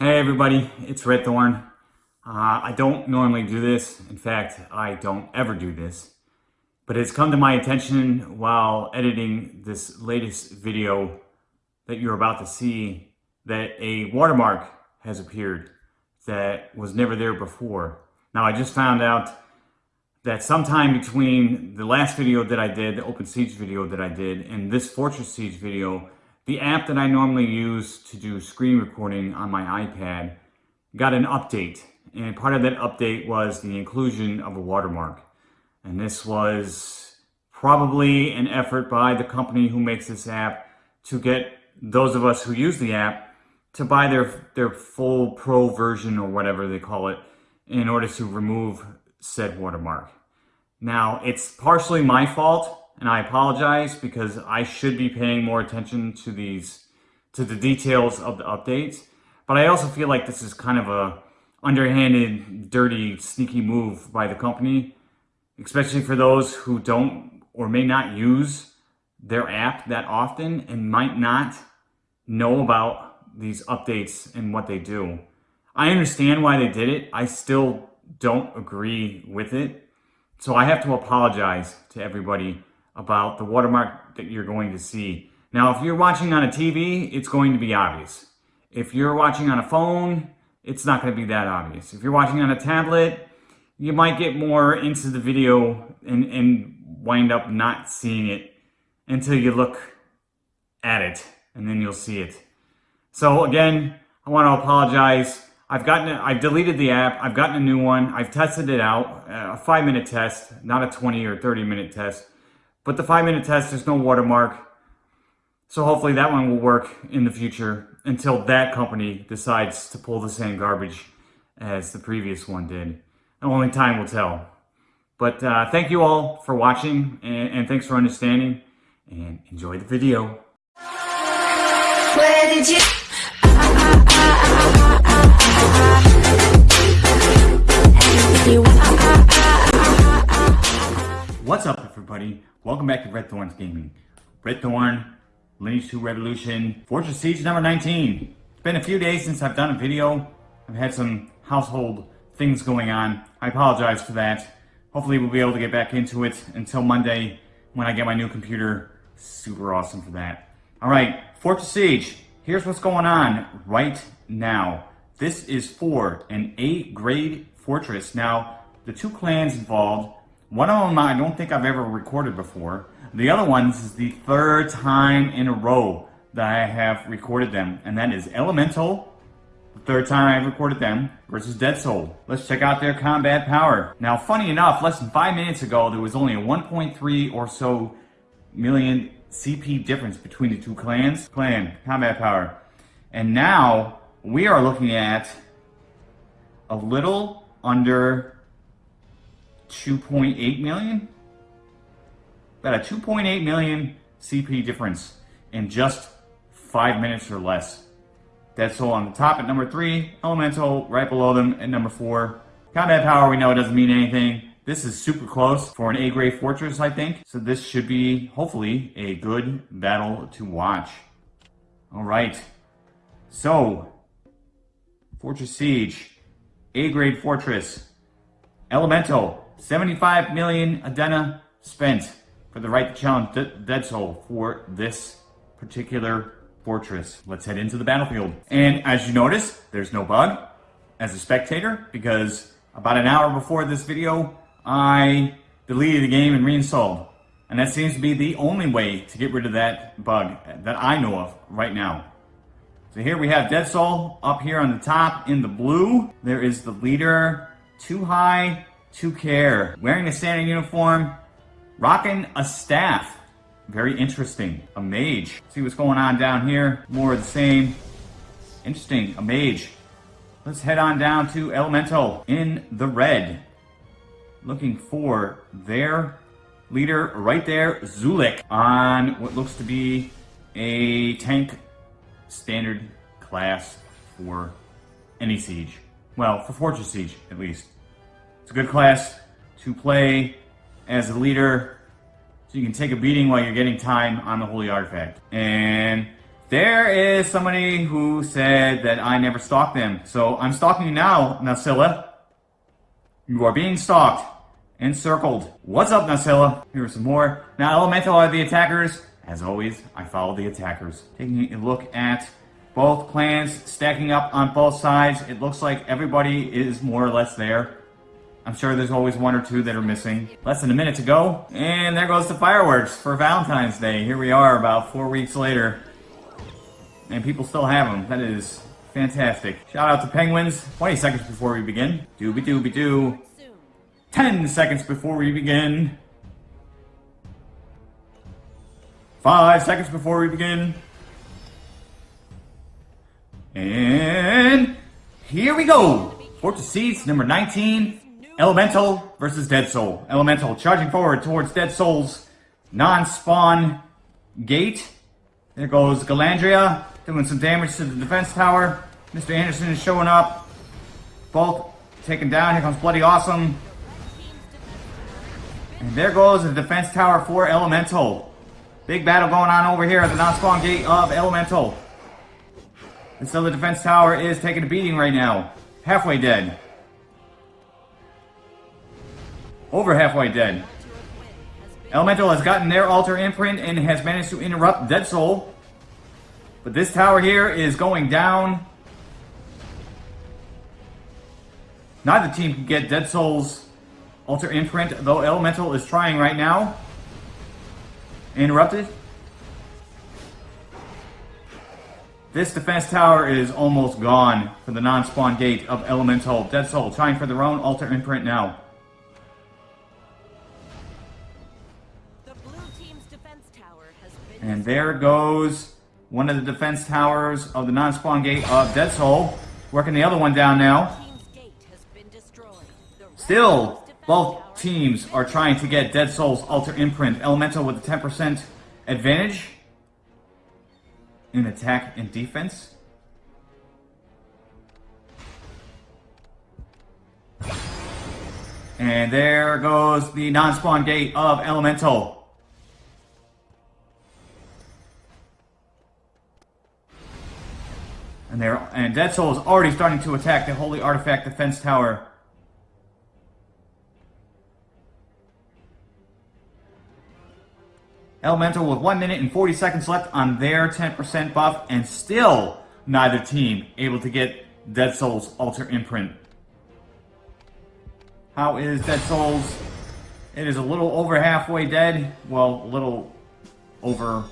Hey everybody, it's Red Thorn. Uh, I don't normally do this. In fact, I don't ever do this. But it's come to my attention while editing this latest video that you're about to see that a watermark has appeared that was never there before. Now I just found out that sometime between the last video that I did, the Open Siege video that I did, and this Fortress Siege video, the app that I normally use to do screen recording on my iPad got an update. And part of that update was the inclusion of a watermark. And this was probably an effort by the company who makes this app to get those of us who use the app to buy their, their full pro version or whatever they call it in order to remove said watermark. Now, it's partially my fault and I apologize because I should be paying more attention to these, to the details of the updates. But I also feel like this is kind of a underhanded, dirty, sneaky move by the company, especially for those who don't or may not use their app that often and might not know about these updates and what they do. I understand why they did it. I still don't agree with it. So I have to apologize to everybody about the watermark that you're going to see. Now, if you're watching on a TV, it's going to be obvious. If you're watching on a phone, it's not going to be that obvious. If you're watching on a tablet, you might get more into the video and, and wind up not seeing it until you look at it and then you'll see it. So again, I want to apologize. I've gotten, I've deleted the app. I've gotten a new one. I've tested it out, a five minute test, not a 20 or 30 minute test. But the five minute test, there's no watermark. So hopefully that one will work in the future until that company decides to pull the same garbage as the previous one did. And Only time will tell. But uh, thank you all for watching and, and thanks for understanding and enjoy the video. Where did you... What's up everybody? Welcome back to Red Thorns Gaming. Red Thorn, Lineage 2 Revolution, Fortress Siege number 19. It's been a few days since I've done a video. I've had some household things going on. I apologize for that. Hopefully we'll be able to get back into it until Monday when I get my new computer. Super awesome for that. All right, Fortress Siege. Here's what's going on right now. This is for an A-grade fortress. Now, the two clans involved one of them I don't think I've ever recorded before. The other ones is the third time in a row that I have recorded them, and that is Elemental, the third time I've recorded them, versus Dead Soul. Let's check out their combat power. Now, funny enough, less than five minutes ago, there was only a 1.3 or so million CP difference between the two clans. Clan, combat power. And now, we are looking at a little under 2.8 million? About a 2.8 million CP difference in just five minutes or less. Dead Soul on the top at number three, Elemental right below them at number four. Combat power, we know it doesn't mean anything. This is super close for an A-grade fortress, I think. So this should be, hopefully, a good battle to watch. All right. So, Fortress Siege, A-grade fortress, Elemental, 75 million Adena spent for the right to challenge De Dead Soul for this particular fortress. Let's head into the battlefield. And as you notice, there's no bug as a spectator because about an hour before this video, I deleted the game and reinstalled. And that seems to be the only way to get rid of that bug that I know of right now. So here we have Dead Soul up here on the top in the blue. There is the leader, Too High, to care. Wearing a standard uniform, rocking a staff. Very interesting. A mage. See what's going on down here. More of the same. Interesting. A mage. Let's head on down to Elemental in the red. Looking for their leader right there, Zulik, on what looks to be a tank standard class for any siege. Well, for Fortress Siege, at least. It's a good class to play as a leader so you can take a beating while you're getting time on the Holy Artifact. And There is somebody who said that I never stalked them. So I'm stalking you now, Nasilla. You are being stalked. Encircled. What's up, Nasilla? Here's some more. Now, Elemental are the attackers. As always, I follow the attackers. Taking a look at both clans stacking up on both sides. It looks like everybody is more or less there. I'm sure there's always one or two that are missing. Less than a minute to go. And there goes the fireworks for Valentine's Day. Here we are about four weeks later. And people still have them. That is fantastic. Shout out to Penguins. 20 seconds before we begin. Doobie doobie doo. 10 seconds before we begin. 5 seconds before we begin. And here we go. Fortress Siege number 19. Elemental versus Dead Soul. Elemental charging forward towards Dead Soul's non-spawn gate. There goes Galandria doing some damage to the defense tower. Mr. Anderson is showing up. Both taken down. Here comes Bloody Awesome. And there goes the defense tower for Elemental. Big battle going on over here at the non-spawn gate of Elemental. And so the defense tower is taking a beating right now. Halfway dead. Over halfway dead. Elemental has gotten their altar imprint and has managed to interrupt Dead Soul. But this tower here is going down. Neither team can get Dead Soul's altar imprint, though Elemental is trying right now. Interrupted. This defense tower is almost gone for the non-spawn gate of Elemental. Dead Soul trying for their own altar imprint now. And there goes one of the defense towers of the non-spawn gate of Dead Soul. Working the other one down now. Still, both teams are trying to get Dead Soul's Altar Imprint. Elemental with a 10% advantage in attack and defense. And there goes the non-spawn gate of Elemental. And they and Dead Soul is already starting to attack the Holy Artifact Defense Tower. Elemental with 1 minute and 40 seconds left on their 10% buff, and still neither team able to get Dead Soul's Altar Imprint. How is Dead Souls? It is a little over halfway dead. Well, a little over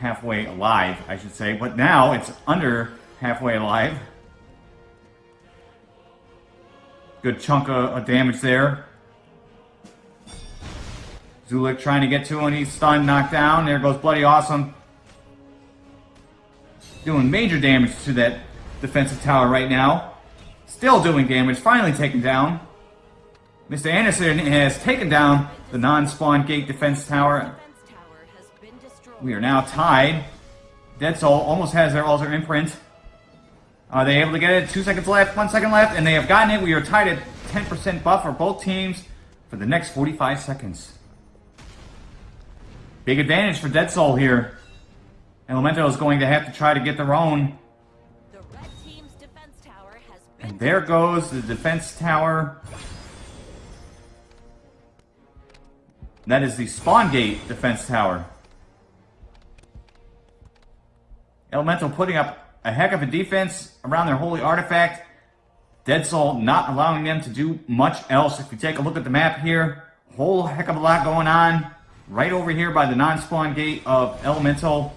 halfway alive, I should say. But now it's under halfway alive. Good chunk of, of damage there. Zulik trying to get to him. He's stunned, knocked down. There goes Bloody Awesome. Doing major damage to that defensive tower right now. Still doing damage. Finally taken down. Mr. Anderson has taken down the non-spawn gate defense tower. We are now tied. Dead Soul almost has their altar imprint. Are they able to get it? Two seconds left, one second left, and they have gotten it. We are tied at 10% buff for both teams for the next 45 seconds. Big advantage for Dead Soul here. Elemental is going to have to try to get their own. The and there goes the defense tower. That is the spawn gate defense tower. Elemental putting up a heck of a defense around their holy artifact. Dead Soul not allowing them to do much else. If you take a look at the map here, whole heck of a lot going on. Right over here by the non-spawn gate of Elemental.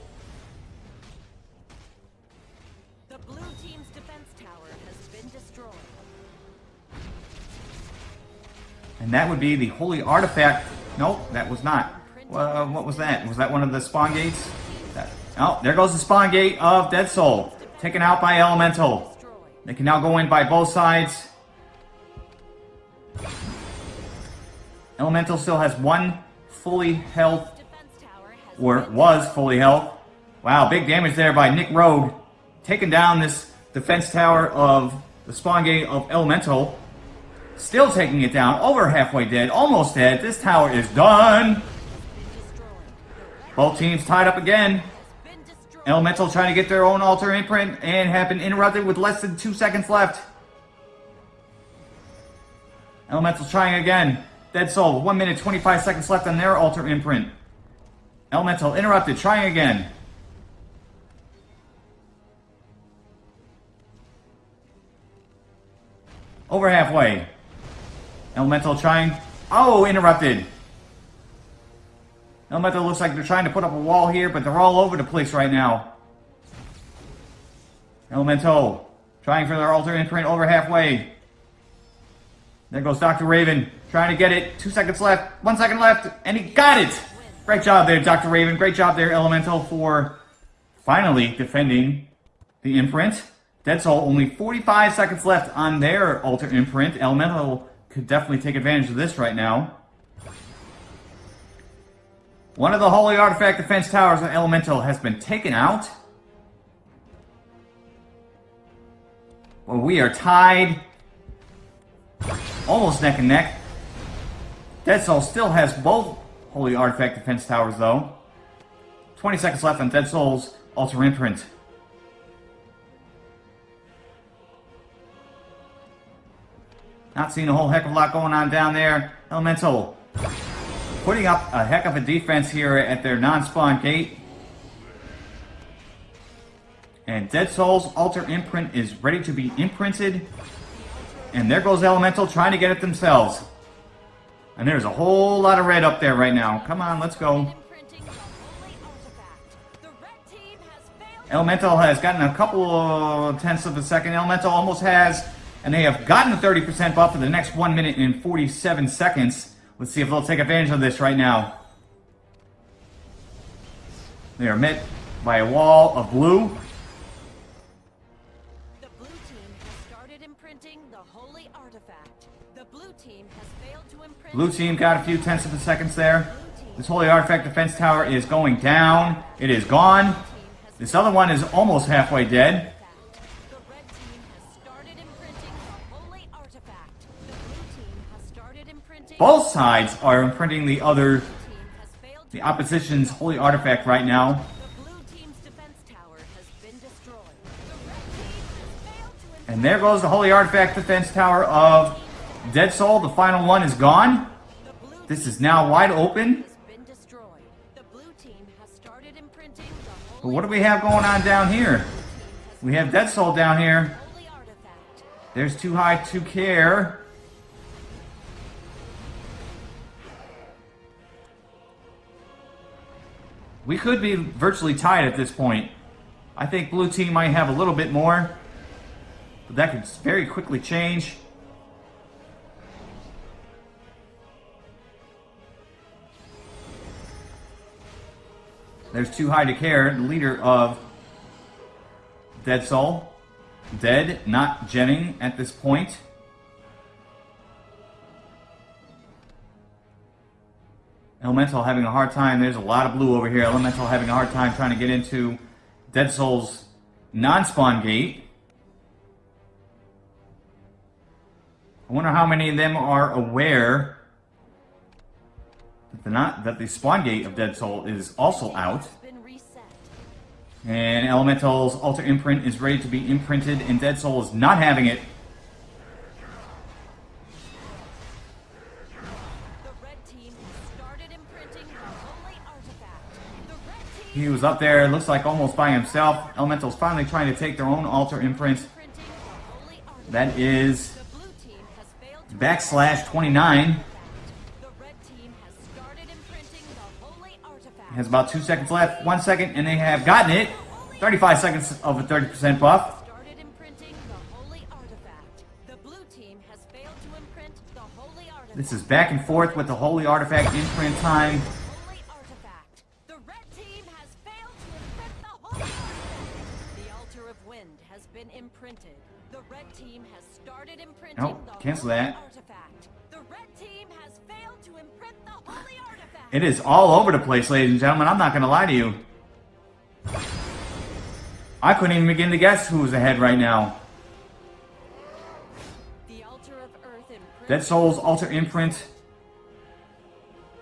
The blue team's defense tower has been destroyed. And that would be the holy artifact. Nope, that was not. What was that? Was that one of the spawn gates? That, oh, there goes the spawn gate of Dead Soul. Taken out by Elemental. They can now go in by both sides. Elemental still has one fully health, or was fully health. Wow, big damage there by Nick Rogue. Taking down this defense tower of the spawn gate of Elemental. Still taking it down, over halfway dead, almost dead. This tower is done. Both teams tied up again. Elemental trying to get their own altar imprint and have been interrupted with less than two seconds left. Elemental trying again. Dead Soul, 1 minute 25 seconds left on their altar imprint. Elemental interrupted, trying again. Over halfway. Elemental trying. Oh, interrupted. Elemental looks like they're trying to put up a wall here, but they're all over the place right now. Elemental trying for their altar imprint over halfway. There goes Dr. Raven trying to get it. Two seconds left. One second left. And he got it. Great job there, Dr. Raven. Great job there, Elemental, for finally defending the imprint. Dead Soul, only 45 seconds left on their altar imprint. Elemental could definitely take advantage of this right now. One of the Holy Artifact defense towers on Elemental has been taken out. Well, we are tied. Almost neck and neck. Dead Soul still has both Holy Artifact defense towers, though. 20 seconds left on Dead Soul's altar imprint. Not seeing a whole heck of a lot going on down there. Elemental putting up a heck of a defense here at their non-spawn gate. And Dead Soul's altar imprint is ready to be imprinted. And there goes Elemental trying to get it themselves. And there's a whole lot of red up there right now. Come on, let's go. Elemental has gotten a couple of tenths of a second. Elemental almost has, and they have gotten a 30% buff for the next 1 minute and 47 seconds. Let's see if they'll take advantage of this right now. They are met by a wall of blue. The blue team has started imprinting the holy artifact. The blue team has failed to imprint. Blue team got a few tenths of a seconds there. This Holy Artifact defense tower is going down. It is gone. This other one is almost halfway dead. Both sides are imprinting the other, The team has failed to the opposition's Holy Artifact right now. The blue team's defense tower has been destroyed. The red team has failed to imprint. And there goes the Holy Artifact defense tower of Dead Soul. The final one is gone. This is now wide open. has been destroyed. The blue team has started imprinting the But what do we have going on down here? We have Dead Soul down here. There's Too High to Care. We could be virtually tied at this point. I think blue team might have a little bit more. But that could very quickly change. There's Too High to Care, the leader of Dead Soul. Dead, not geming at this point. Elemental having a hard time. There's a lot of blue over here. Elemental having a hard time trying to get into Dead Soul's non-spawn gate. I wonder how many of them are aware that the not that the spawn gate of Dead Soul is also out. Has been reset. And Elemental's altar imprint is ready to be imprinted, and Dead Soul is not having it. He was up there, looks like almost by himself. Elemental's finally trying to take their own altar imprint. imprinting the holy artifact. That is The blue team has failed to backslash 29. The red team has started imprinting the holy artifact. Has about two seconds left. One second, and they have gotten it. 35 seconds of a 30% buff. This is back and forth with the Holy Artifact imprint time. holy artifact. The red team has failed to imprint the holy artifact. The altar of wind has been imprinted. The red team has started imprinting Nope, cancel that. The red team has failed to imprint the holy artifact. It is all over the place, ladies and gentlemen. I'm not going to lie to you. I couldn't even begin to guess who was ahead right now. Dead Soul's altar imprint.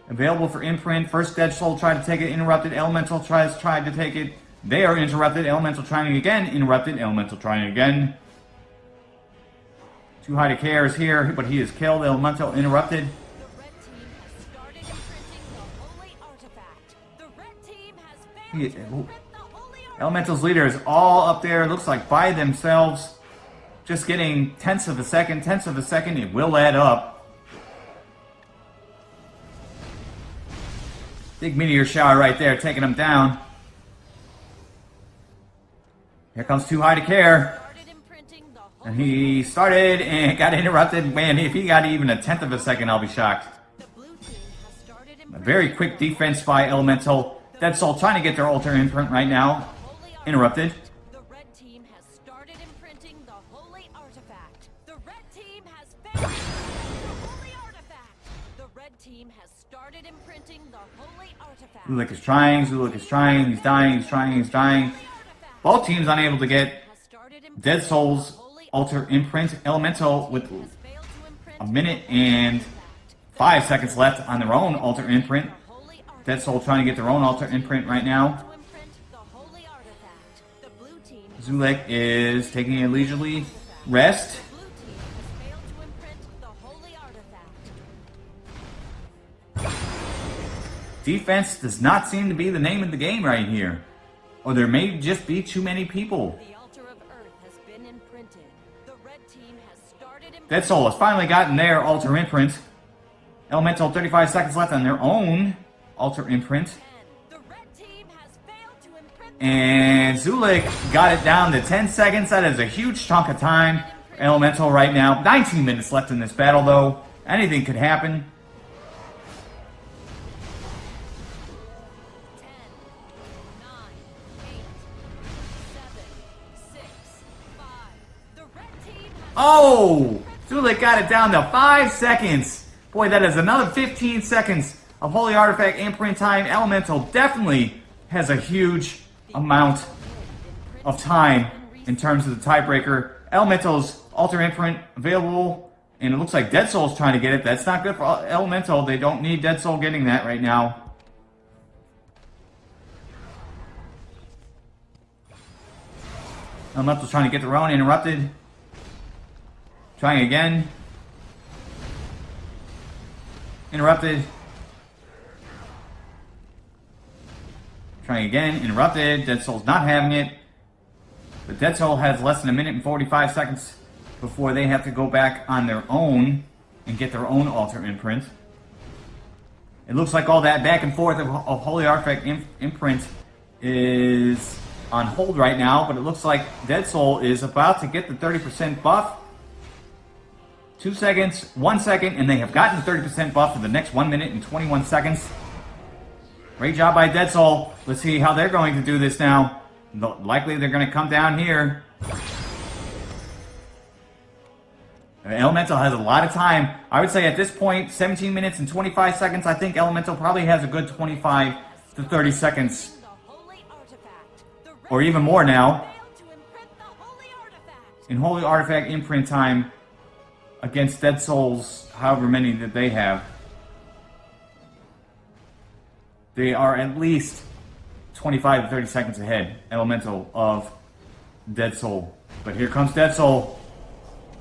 Available for imprint. First Dead Soul tried to take it, interrupted. Elemental tries tried to take it. They are interrupted. Elemental trying again. Interrupted. Elemental trying again. Too high to care is here, but he is killed. Elemental interrupted. Elemental's leader is all up there, looks like by themselves. Just getting tenths of a second, tenths of a second. It will add up. Big meteor shower right there, taking them down. Here comes Too High to Care. And he started and got interrupted. Man, if he got even a tenth of a second, I'll be shocked. A very quick defense by Elemental. Dead Soul trying to get their altar imprint right now. Interrupted. Zulik is trying, Zulik is trying, he's dying, he's trying, he's dying. Both teams unable to get Dead Souls altar imprint. Elemental with a minute and five seconds left on their own altar imprint. Dead Soul trying to get their own altar imprint right now. Zulik is taking a leisurely rest. Defense does not seem to be the name of the game right here. Or there may just be too many people. The altar of earth has been imprinted. The red team has started imprinting. Dead Soul has finally gotten their altar imprint. Elemental 35 seconds left on their own altar imprint. The red team has failed to imprint. And Zulik got it down to 10 seconds. That is a huge chunk of time for Elemental right now. 19 minutes left in this battle, though. Anything could happen. Oh! Zulik got it down to 5 seconds. Boy, that is another 15 seconds of Holy Artifact imprint time. Elemental definitely has a huge amount of time in terms of the tiebreaker. Elemental's altar imprint available, and it looks like Dead Soul's trying to get it. That's not good for Elemental. They don't need Dead Soul getting that right now. Elemental's trying to get their own interrupted. Trying again. Interrupted. Trying again. Interrupted. Dead Soul's not having it. But Dead Soul has less than a minute and 45 seconds before they have to go back on their own and get their own altar imprint. It looks like all that back and forth of, of Holy Artifact imp- imprint is on hold right now, but it looks like Dead Soul is about to get the 30% buff. Two seconds, one second, and they have gotten 30% buff for the next one minute and 21 seconds. Great job by Dead Soul. Let's see how they're going to do this now. Likely they're going to come down here. Elemental has a lot of time. I would say at this point, 17 minutes and 25 seconds. I think Elemental probably has a good 25 to 30 seconds, the holy artifact. The red or even more now, failed to imprint the holy artifact. in Holy Artifact imprint time against Dead Souls, however many that they have. They are at least 25 to 30 seconds ahead, Elemental, of Dead Soul. But here comes Dead Soul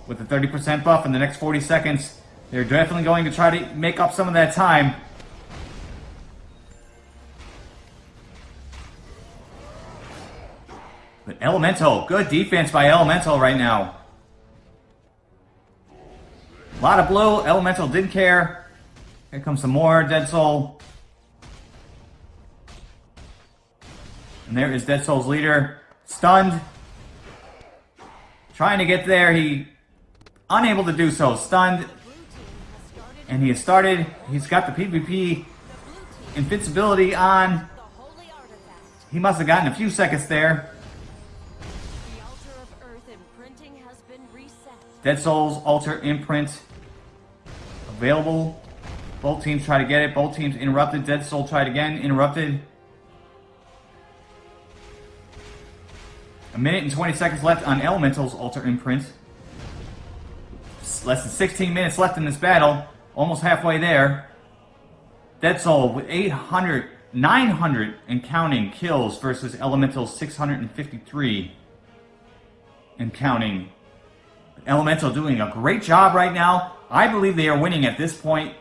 with the 30% buff in the next 40 seconds. They're definitely going to try to make up some of that time. But Elemental, good defense by Elemental right now. A lot of blue. Elemental didn't care. Here comes some more Dead Soul. And there is Dead Soul's leader. Stunned. Trying to get there. He unable to do so. Stunned. Blue team has started And he has started. He's got the PvP invincibility on. The holy artifact. He must have gotten a few seconds there. The altar of earth imprinting has been reset. Dead Souls Altar Imprint available. Both teams try to get it. Both teams interrupted. Dead Soul tried again. Interrupted. A minute and 20 seconds left on Elemental's Altar Imprint. Less than 16 minutes left in this battle. Almost halfway there. Dead Soul with 800 900 and counting kills versus Elemental's 653 and counting. Elemental doing a great job right now. I believe they are winning at this point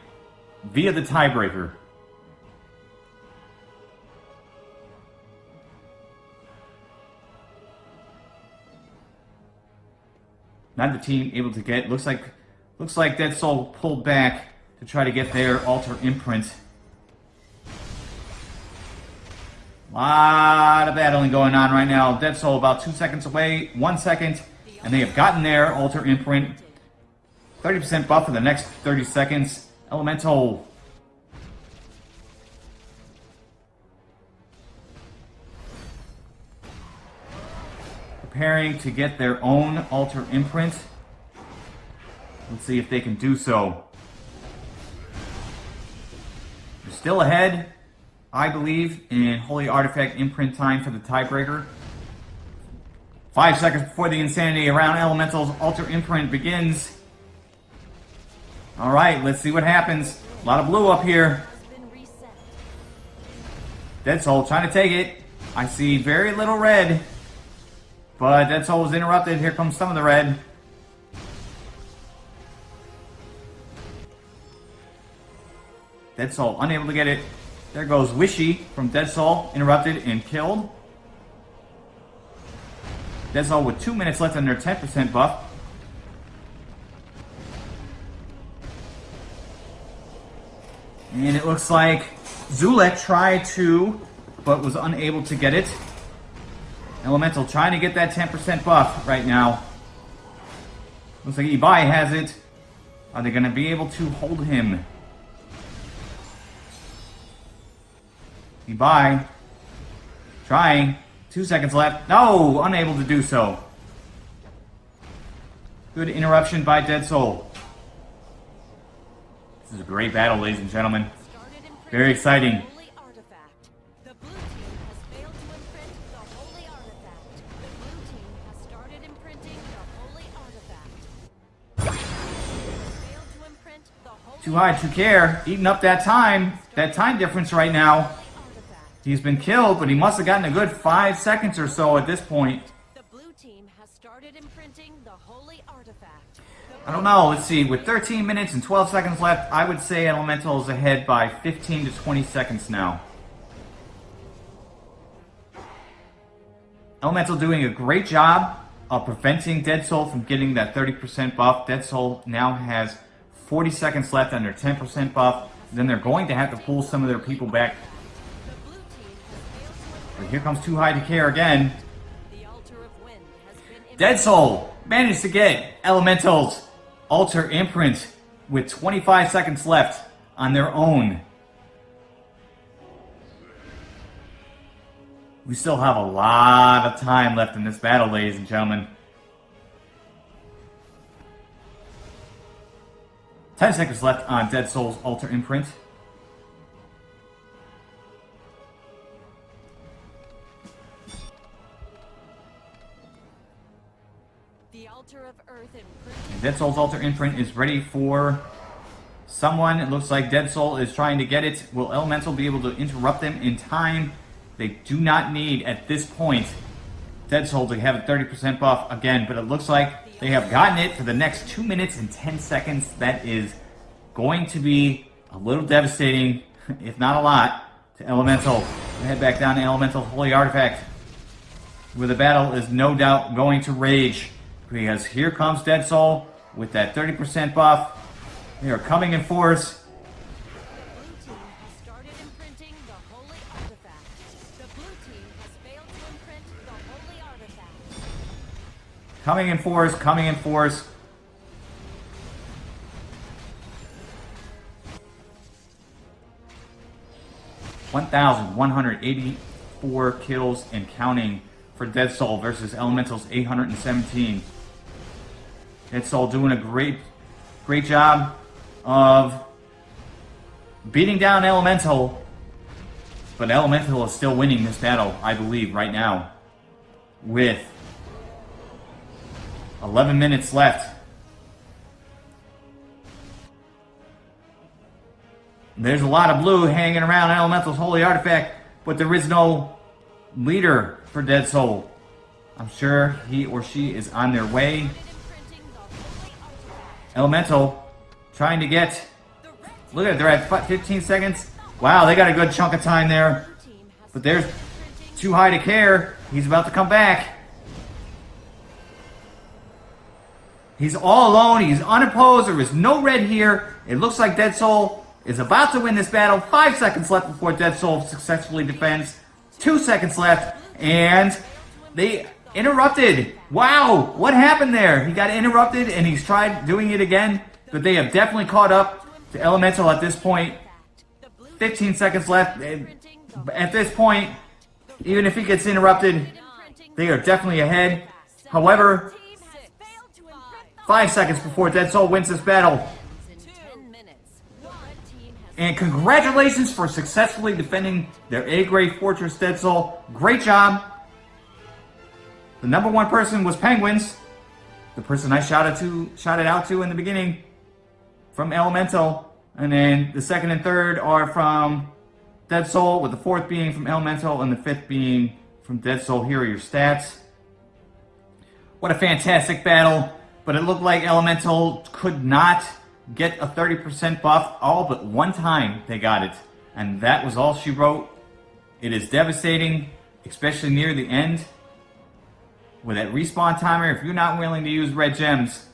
via the tiebreaker. Not the team able to get. Looks like looks like Dead Soul pulled back to try to get their altar imprint. A lot of battling going on right now. Dead Soul about two seconds away, one second, and they have gotten their altar imprint. 30% buff for the next 30 seconds. Elemental. Preparing to get their own altar imprint. Let's see if they can do so. They're still ahead, I believe, in Holy Artifact imprint time for the tiebreaker. Five seconds before the Insanity around Elemental's altar imprint begins. All right, let's see what happens. A lot of blue up here. Dead Soul trying to take it. I see very little red. But Dead Soul was interrupted. Here comes some of the red. Dead Soul unable to get it. There goes Wishy from Dead Soul. Interrupted and killed. Dead Soul with two minutes left on their 10% buff. And it looks like Zulik tried to, but was unable to get it. Elemental trying to get that 10% buff right now. Looks like Ibai has it. Are they going to be able to hold him? Ibai. Trying. Two seconds left. No! Unable to do so. Good interruption by Dead Soul. Is a great battle, ladies and gentlemen. Very exciting. Too high, too care. Eating up that time. That time difference right now. He's been killed, but he must have gotten a good five seconds or so at this point. I don't know. Let's see. With 13 minutes and 12 seconds left, I would say Elemental is ahead by 15 to 20 seconds now. Elemental doing a great job of preventing Dead Soul from getting that 30% buff. Dead Soul now has 40 seconds left under 10% buff. Then they're going to have to pull some of their people back. The blue team has failed to But here comes Too High to Care again. imprint the altar of wind has been Dead Soul managed to get Elemental's Altar Imprint with 25 seconds left on their own. We still have a lot of time left in this battle, ladies and gentlemen. 10 seconds left on Dead Soul's Altar Imprint. Dead Soul's Altar Imprint is ready for someone. It looks like Dead Soul is trying to get it. Will Elemental be able to interrupt them in time? They do not need, at this point, Dead Soul to have a 30% buff again, but it looks like they have gotten it for the next 2 minutes and 10 seconds. That is going to be a little devastating, if not a lot, to Elemental. We'll head back down to Elemental Holy Artifact where the battle is no doubt going to rage. Because here comes Dead Soul with that 30% buff. They are coming in force. Coming in force, coming in force. One thousand one hundred eighty-four kills and counting for Dead Soul versus Elemental's 817. Dead all doing a great, great job of beating down Elemental, but Elemental is still winning this battle, I believe, right now, with 11 minutes left. There's a lot of blue hanging around Elemental's holy artifact, but there is no leader for Dead Soul. I'm sure he or she is on their way. Elemental trying to get. Look at it, they're at 15 seconds. Wow, they got a good chunk of time there. But there's too high to care. He's about to come back. He's all alone. He's unopposed. There is no red here. It looks like Dead Soul is about to win this battle. Five seconds left before Dead Soul successfully defends. Two seconds left. And they interrupted. Wow. What happened there? He got interrupted and he's tried doing it again. But they have definitely caught up to Elemental at this point. 15 seconds left. At this point, even if he gets interrupted, they are definitely ahead. However, five seconds before Dead Soul wins this battle. in 10 minutes. The red team has And congratulations for successfully defending their A-grade Fortress Dead Soul. Great job. The number one person was Penguins. The person I shouted to shouted out to in the beginning from Elemental. And then the second and third are from Dead Soul, with the fourth being from Elemental and the fifth being from Dead Soul. Here are your stats. What a fantastic battle. But it looked like Elemental could not get a 30% buff. All but one time they got it. And that was all she wrote. It is devastating, especially near the end. With that respawn timer, if you're not willing to use red gems,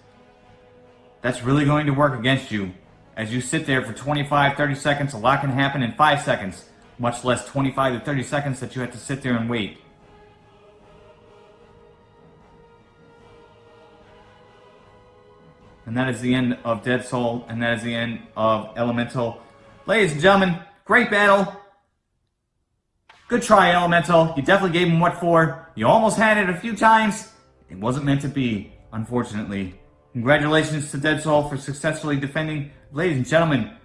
that's really going to work against you. As you sit there for 25, 30 seconds, a lot can happen in 5 seconds. Much less 25 to 30 seconds that you have to sit there and wait. And that is the end of Dead Soul, and that is the end of Elemental. Ladies and gentlemen, great battle. Good try, Elemental. You definitely gave him what for. You almost had it a few times. It wasn't meant to be, unfortunately. Congratulations to Dead Soul for successfully defending. Ladies and gentlemen,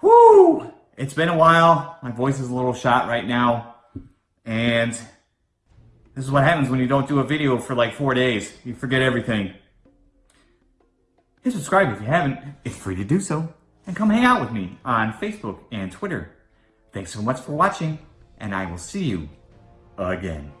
whoo! It's been a while. My voice is a little shot right now. And this is what happens when you don't do a video for like four days. You forget everything. Hit subscribe if you haven't. It's free to do so. And come hang out with me on Facebook and Twitter. Thanks so much for watching, and I will see you again.